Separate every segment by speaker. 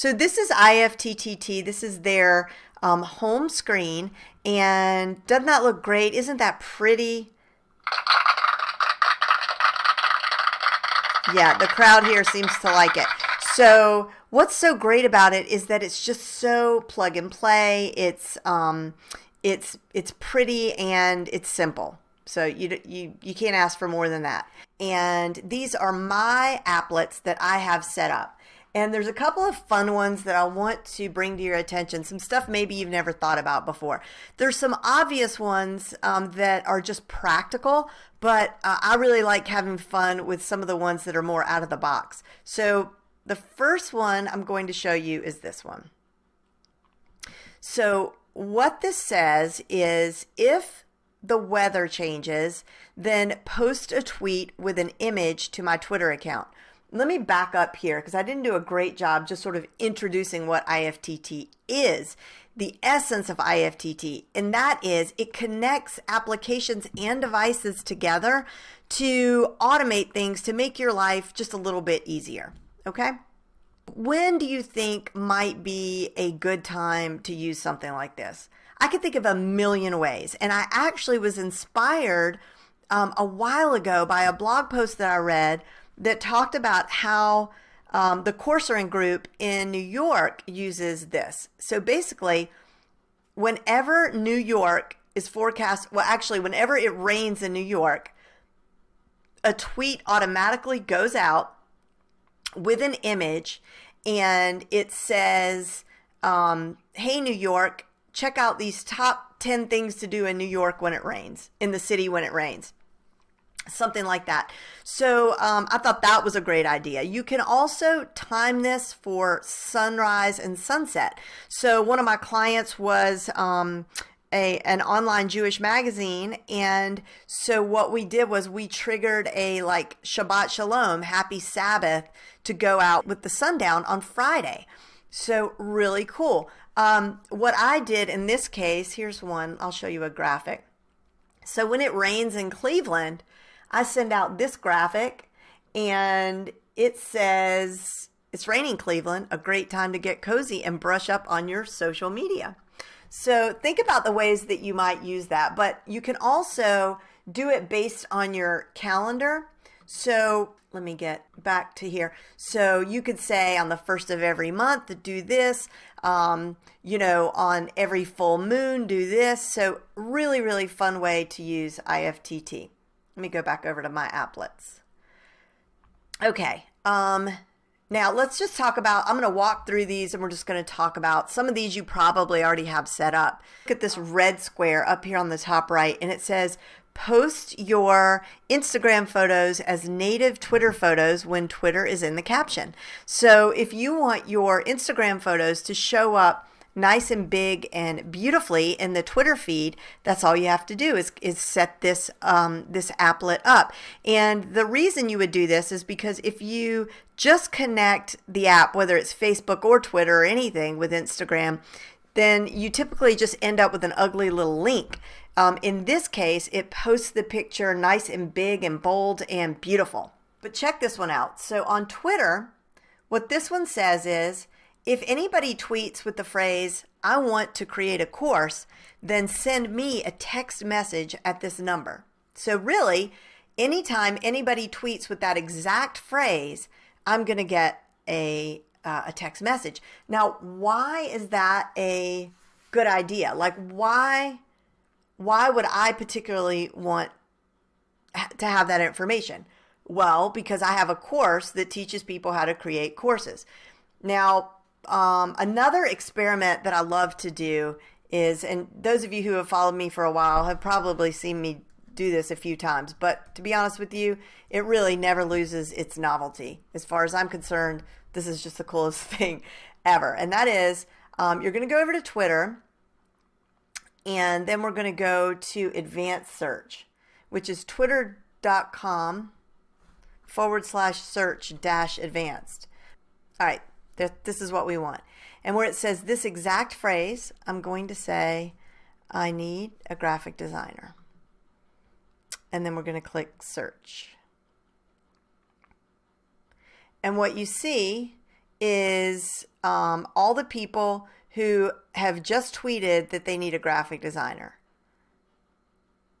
Speaker 1: So this is IFTTT. This is their um, home screen. And doesn't that look great? Isn't that pretty? Yeah, the crowd here seems to like it. So what's so great about it is that it's just so plug and play. It's um, it's it's pretty and it's simple. So you you you can't ask for more than that. And these are my applets that I have set up. And there's a couple of fun ones that I want to bring to your attention. Some stuff maybe you've never thought about before. There's some obvious ones um, that are just practical, but uh, I really like having fun with some of the ones that are more out of the box. So the first one I'm going to show you is this one. So what this says is if the weather changes, then post a tweet with an image to my Twitter account. Let me back up here because I didn't do a great job just sort of introducing what IFTTT is, the essence of IFTTT, and that is it connects applications and devices together to automate things to make your life just a little bit easier. Okay? When do you think might be a good time to use something like this? I could think of a million ways. And I actually was inspired um, a while ago by a blog post that I read that talked about how um, the Coursering group in New York uses this. So basically, whenever New York is forecast, well, actually, whenever it rains in New York, a tweet automatically goes out with an image and it says, um, Hey, New York, check out these top 10 things to do in New York when it rains, in the city when it rains. Something like that. So um, I thought that was a great idea. You can also time this for sunrise and sunset. So one of my clients was um, a an online Jewish magazine, and so what we did was we triggered a like Shabbat Shalom, Happy Sabbath, to go out with the sundown on Friday. So really cool. Um, what I did in this case, here's one. I'll show you a graphic. So when it rains in Cleveland, I send out this graphic, and it says it's raining Cleveland. A great time to get cozy and brush up on your social media. So think about the ways that you might use that, but you can also do it based on your calendar. So let me get back to here. So you could say on the first of every month do this, um, you know, on every full moon, do this. So really, really fun way to use IFTTT. Let me go back over to my applets. Okay. Um, now let's just talk about, I'm going to walk through these and we're just going to talk about some of these you probably already have set up. Look at this red square up here on the top right and it says post your Instagram photos as native Twitter photos when Twitter is in the caption. So if you want your Instagram photos to show up nice and big and beautifully in the Twitter feed, that's all you have to do is, is set this, um, this applet up. And the reason you would do this is because if you just connect the app, whether it's Facebook or Twitter or anything with Instagram, then you typically just end up with an ugly little link. Um, in this case, it posts the picture nice and big and bold and beautiful. But check this one out. So on Twitter, what this one says is, if anybody tweets with the phrase, I want to create a course, then send me a text message at this number. So really, anytime anybody tweets with that exact phrase, I'm going to get a, uh, a text message. Now, why is that a good idea? Like, why, why would I particularly want to have that information? Well, because I have a course that teaches people how to create courses. Now, um, another experiment that I love to do is, and those of you who have followed me for a while have probably seen me do this a few times, but to be honest with you, it really never loses its novelty. As far as I'm concerned, this is just the coolest thing ever. And that is, um, you're going to go over to Twitter, and then we're going to go to advanced search, which is twitter.com forward slash search dash advanced. All right, this is what we want. And where it says this exact phrase, I'm going to say, I need a graphic designer. And then we're going to click search. And what you see is um, all the people who have just tweeted that they need a graphic designer.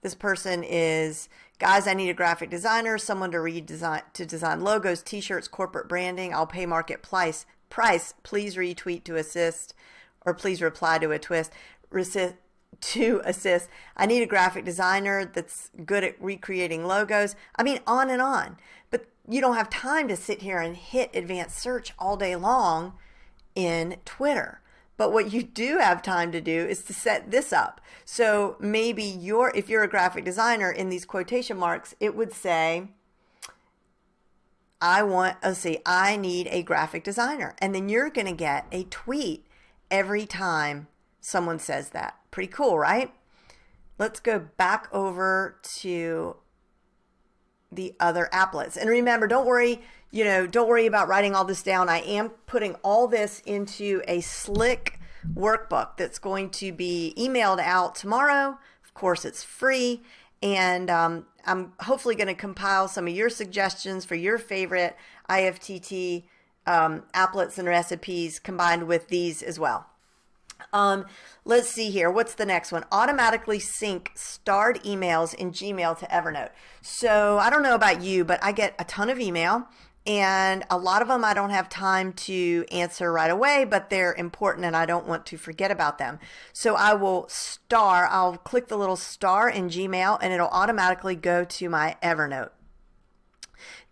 Speaker 1: This person is, guys, I need a graphic designer, someone to redesign to design logos, t-shirts, corporate branding. I'll pay market price. Price. Please retweet to assist, or please reply to a twist. Resist, to assist. I need a graphic designer that's good at recreating logos. I mean, on and on. But you don't have time to sit here and hit advanced search all day long in Twitter. But what you do have time to do is to set this up. So maybe you're, if you're a graphic designer in these quotation marks, it would say, I want, let's see, I need a graphic designer. And then you're going to get a tweet every time someone says that. Pretty cool, right? Let's go back over to the other applets. And remember, don't worry, you know, don't worry about writing all this down. I am putting all this into a slick workbook that's going to be emailed out tomorrow. Of course, it's free. And um, I'm hopefully going to compile some of your suggestions for your favorite IFTTT um, applets and recipes combined with these as well. Um, let's see here. What's the next one? Automatically sync starred emails in Gmail to Evernote. So I don't know about you, but I get a ton of email and a lot of them I don't have time to answer right away, but they're important and I don't want to forget about them. So I will star, I'll click the little star in Gmail and it'll automatically go to my Evernote.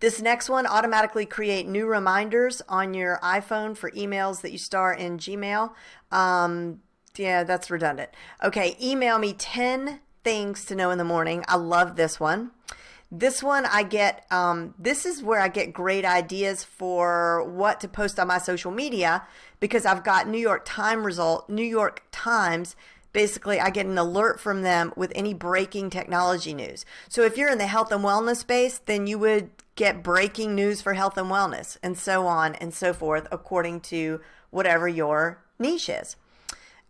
Speaker 1: This next one, automatically create new reminders on your iPhone for emails that you star in Gmail. Um, yeah, that's redundant. Okay, email me 10 things to know in the morning. I love this one. This one I get, um, this is where I get great ideas for what to post on my social media because I've got New York Times result, New York Times basically I get an alert from them with any breaking technology news. So if you're in the health and wellness space, then you would get breaking news for health and wellness and so on and so forth according to whatever your niche is.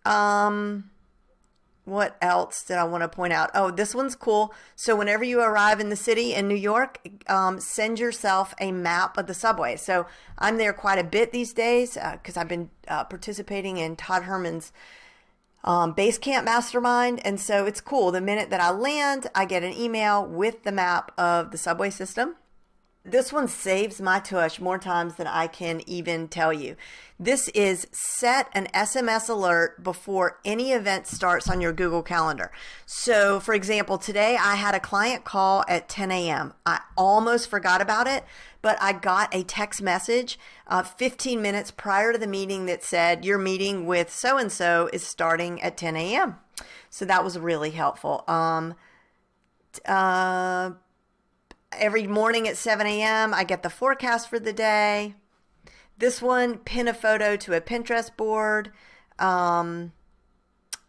Speaker 1: Um, what else did I want to point out? Oh, this one's cool. So whenever you arrive in the city in New York, um, send yourself a map of the subway. So I'm there quite a bit these days because uh, I've been uh, participating in Todd Herman's um, Basecamp Mastermind. And so it's cool. The minute that I land, I get an email with the map of the subway system. This one saves my tush more times than I can even tell you. This is set an SMS alert before any event starts on your Google Calendar. So, for example, today I had a client call at 10 a.m. I almost forgot about it, but I got a text message uh, 15 minutes prior to the meeting that said, Your meeting with so and so is starting at 10 a.m. So that was really helpful. Um, uh, every morning at 7 a.m., I get the forecast for the day. This one, pin a photo to a Pinterest board. Um,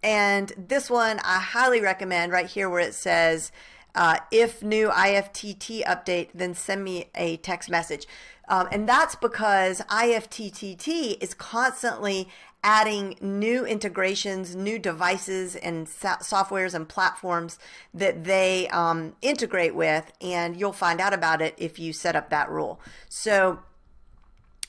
Speaker 1: and this one, I highly recommend right here where it says, uh, if new IFTTT update, then send me a text message. Um, and that's because IFTTT is constantly adding new integrations, new devices and so- softwares and platforms that they um, integrate with, and you'll find out about it if you set up that rule. So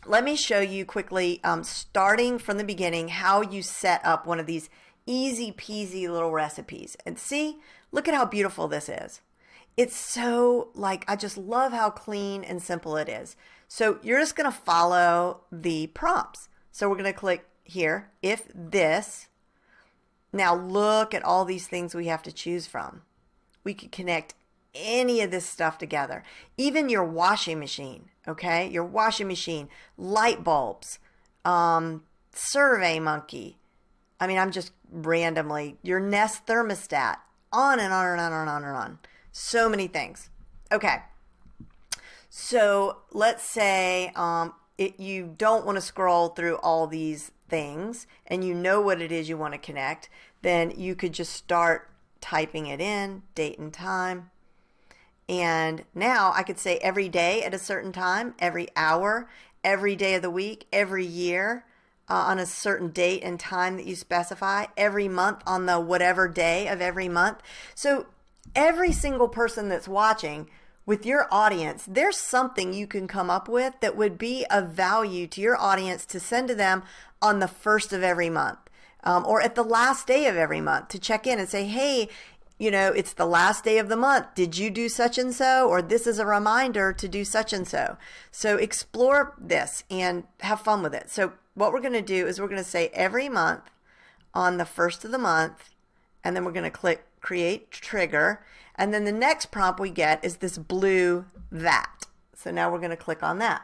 Speaker 1: let me show you quickly, um, starting from the beginning, how you set up one of these easy peasy little recipes. And see, look at how beautiful this is. It's so like, I just love how clean and simple it is. So you're just going to follow the prompts. So we're going to click here, if this. Now look at all these things we have to choose from. We could connect any of this stuff together. Even your washing machine, okay? Your washing machine, light bulbs, um, survey monkey. I mean, I'm just randomly, your Nest thermostat, on and on and on and on and on. So many things. Okay. So let's say um, it, you don't want to scroll through all these things and you know what it is you want to connect, then you could just start typing it in, date and time. And now I could say every day at a certain time, every hour, every day of the week, every year uh, on a certain date and time that you specify, every month on the whatever day of every month. So every single person that's watching with your audience, there's something you can come up with that would be of value to your audience to send to them on the first of every month. Um, or at the last day of every month to check in and say, hey, you know, it's the last day of the month. Did you do such and so? Or this is a reminder to do such and so. So explore this and have fun with it. So, what we're going to do is we're going to say every month on the first of the month, and then we're going to click create trigger. And then the next prompt we get is this blue that. So now we're going to click on that.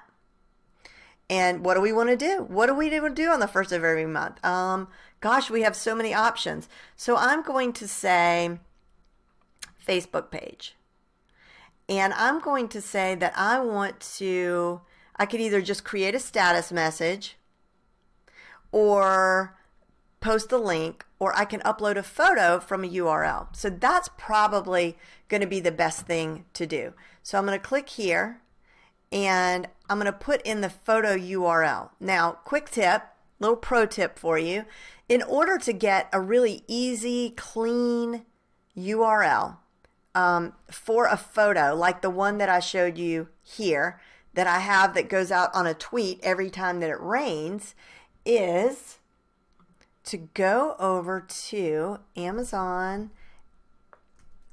Speaker 1: And what do we want to do? What do we do on the first of every month? Um, gosh, we have so many options. So I'm going to say Facebook page. And I'm going to say that I want to, I could either just create a status message or post the link or I can upload a photo from a URL. So that's probably going to be the best thing to do. So I'm going to click here and I'm going to put in the photo URL. Now, quick tip, little pro tip for you. In order to get a really easy, clean URL um, for a photo, like the one that I showed you here, that I have that goes out on a tweet every time that it rains, is to go over to Amazon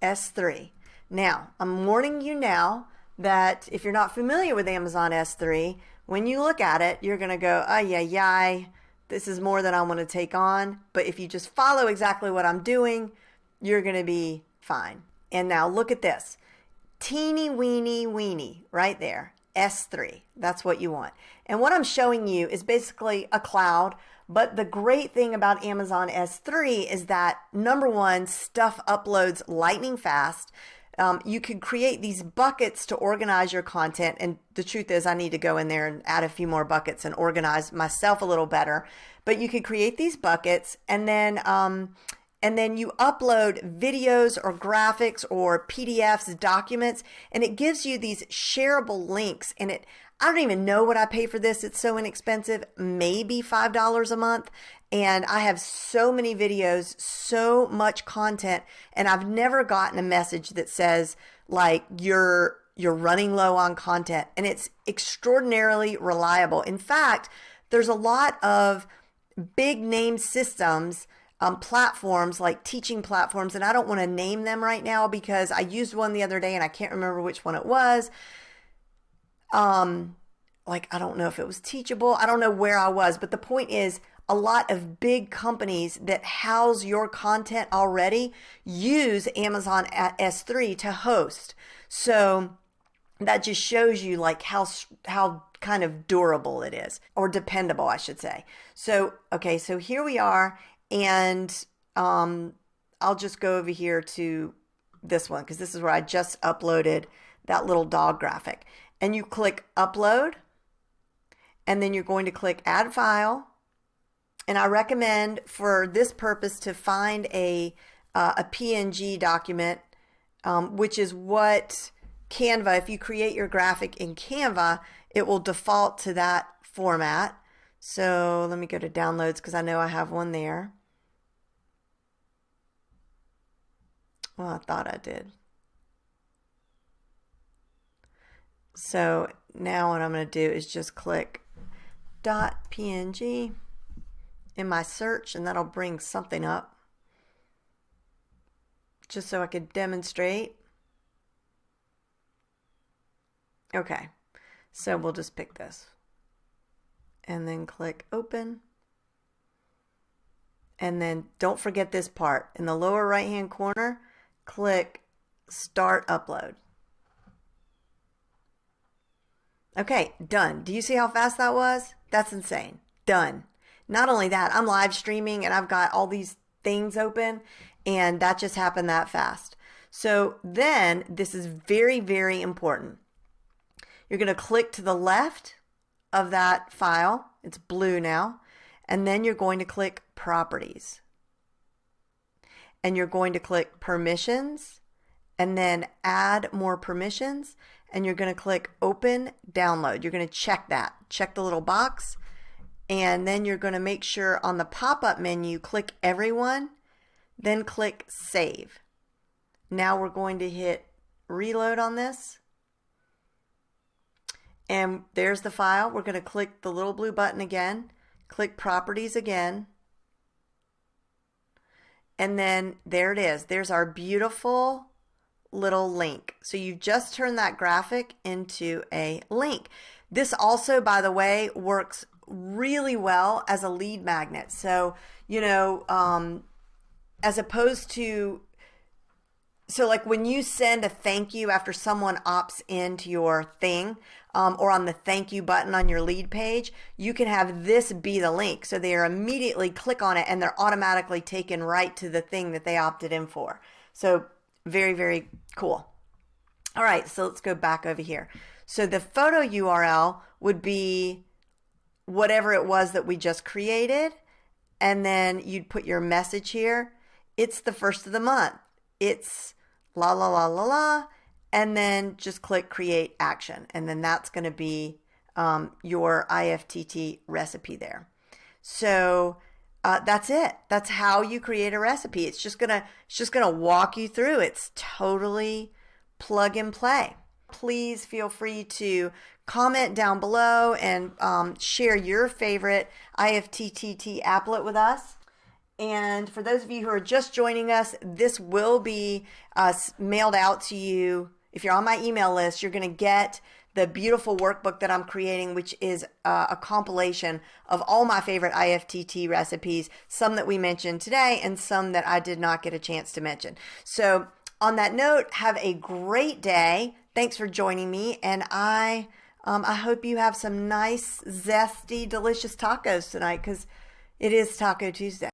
Speaker 1: S3. Now, I'm warning you now that if you're not familiar with Amazon S3, when you look at it, you're going to go, oh, yeah, yeah, this is more than I want to take on. But if you just follow exactly what I'm doing, you're going to be fine. And now look at this teeny weeny weeny right there, S3. That's what you want. And what I'm showing you is basically a cloud but the great thing about Amazon S3 is that number one, stuff uploads lightning fast. Um, you can create these buckets to organize your content. And the truth is, I need to go in there and add a few more buckets and organize myself a little better. But you can create these buckets and then. Um, and then you upload videos or graphics or PDFs, documents, and it gives you these shareable links. And it, I don't even know what I pay for this. It's so inexpensive, maybe $5 a month. And I have so many videos, so much content, and I've never gotten a message that says like you're you're running low on content and it's extraordinarily reliable. In fact, there's a lot of big name systems um, platforms like teaching platforms, and I don't want to name them right now because I used one the other day and I can't remember which one it was um like I don't know if it was teachable. I don't know where I was, but the point is a lot of big companies that house your content already use Amazon S3 to host. So that just shows you like how how kind of durable it is or dependable, I should say. So, okay, so here we are and um I'll just go over here to this one because this is where I just uploaded that little dog graphic and you click upload and then you're going to click add file. And I recommend for this purpose to find a uh, a PNG document um, which is what Canva if you create your graphic in Canva it will default to that format. So let me go to downloads because I know I have one there. Well I thought I did So now what I'm going to do is just click dot .png in my search and that'll bring something up just so I could demonstrate. Okay, so we'll just pick this and then click open. And then don't forget this part. In the lower right hand corner, click start upload. Okay, done. Do you see how fast that was? That's insane. Done. Not only that, I'm live streaming and I've got all these things open and that just happened that fast. So then this is very, very important. You're going to click to the left of that file. It's blue now. And then you're going to click properties. And you're going to click permissions and then add more permissions and you're going to click open download. You're going to check that. Check the little box and then you're going to make sure on the pop-up menu click everyone then click save. Now we're going to hit reload on this And there's the file. We're going to click the little blue button again, click properties again. And then there it is. There's our beautiful little link. So you've just turn that graphic into a link. This also, by the way, works really well as a lead magnet. So, you know, um, as opposed to so like when you send a thank you after someone opts into your thing um, or on the thank you button on your lead page you can have this be the link so they are immediately click on it and they're automatically taken right to the thing that they opted in for so very very cool all right so let's go back over here so the photo url would be whatever it was that we just created and then you'd put your message here it's the first of the month it's la la la la la, and then just click create action. And then that's going to be um, your IFTTT recipe there. So uh, that's it. That's how you create a recipe. It's just gonna it's just gonna walk you through. It's totally plug and play. Please feel free to comment down below and um, share your favorite IFTTT applet with us. And for those of you who are just joining us, this will be uh, mailed out to you. If you're on my email list, you're going to get the beautiful workbook that I'm creating, which is uh, a compilation of all my favorite IFTTT recipes, some that we mentioned today and some that I did not get a chance to mention. So, on that note, have a great day. Thanks for joining me, and I um, I hope you have some nice, zesty, delicious tacos tonight because it is Taco Tuesday.